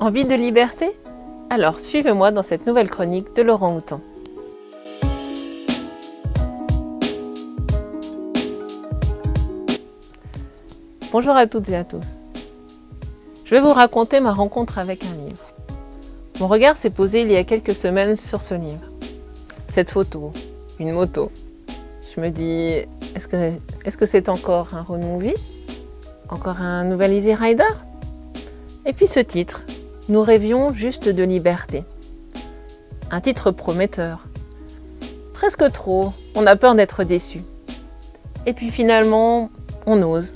Envie de liberté? Alors suivez-moi dans cette nouvelle chronique de Laurent Houtan. Bonjour à toutes et à tous. Je vais vous raconter ma rencontre avec un livre. Mon regard s'est posé il y a quelques semaines sur ce livre. Cette photo, une moto. Je me dis, est-ce que c'est encore un road movie? Encore un nouvel Easy Rider? Et puis ce titre, Nous rêvions juste de liberté. Un titre prometteur. Presque trop, on a peur d'être déçu. Et puis finalement, on ose.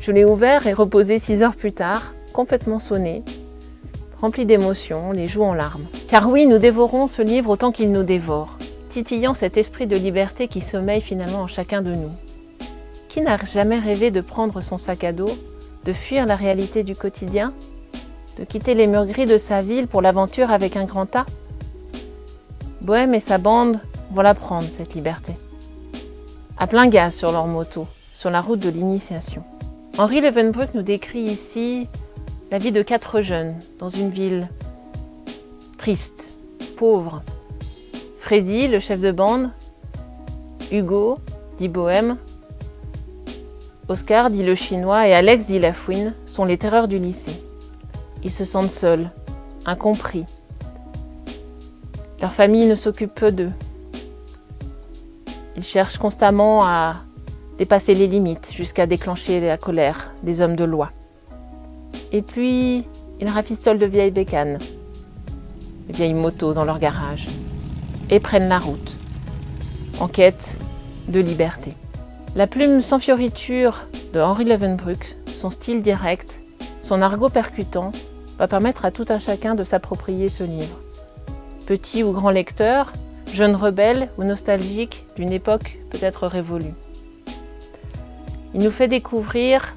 Je l'ai ouvert et reposé six heures plus tard, complètement sonné, rempli d'émotions, les joues en larmes. Car oui, nous dévorons ce livre autant qu'il nous dévore, titillant cet esprit de liberté qui sommeille finalement en chacun de nous. Qui n'a jamais rêvé de prendre son sac à dos, de fuir la réalité du quotidien, de quitter les murs gris de sa ville pour l'aventure avec un grand A Bohème et sa bande vont la prendre, cette liberté. À plein gaz sur leur moto, sur la route de l'initiation. Henri Levenbruck nous décrit ici la vie de quatre jeunes dans une ville triste, pauvre. Freddy, le chef de bande, Hugo, dit Bohème, Oscar, dit le chinois, et Alex, dit la fouine, sont les terreurs du lycée. Ils se sentent seuls, incompris. Leur famille ne s'occupe peu d'eux. Ils cherchent constamment à dépasser les limites jusqu'à déclencher la colère des hommes de loi. Et puis, ils rafistolent de vieilles bécanes, de vieilles motos dans leur garage, et prennent la route, en quête de liberté. La plume sans fioriture de Henri Levenbruck, son style direct, son argot percutant, va permettre à tout un chacun de s'approprier ce livre. Petit ou grand lecteur, jeune rebelle ou nostalgique d'une époque peut-être révolue. Il nous fait découvrir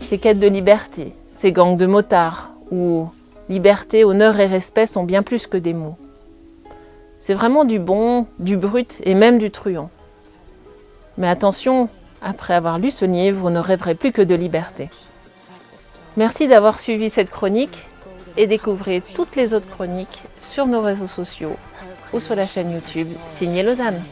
ses quêtes de liberté, ses gangs de motards, où liberté, honneur et respect sont bien plus que des mots. C'est vraiment du bon, du brut et même du truand. Mais attention, après avoir lu ce livre, vous ne rêverez plus que de liberté. Merci d'avoir suivi cette chronique et découvrez toutes les autres chroniques sur nos réseaux sociaux ou sur la chaîne YouTube Signé Lausanne.